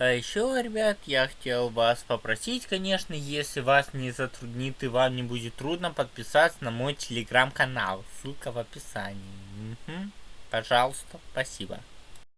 А еще, ребят, я хотел вас попросить, конечно, если вас не затруднит и вам не будет трудно, подписаться на мой телеграм-канал. Ссылка в описании. Угу. Пожалуйста, спасибо.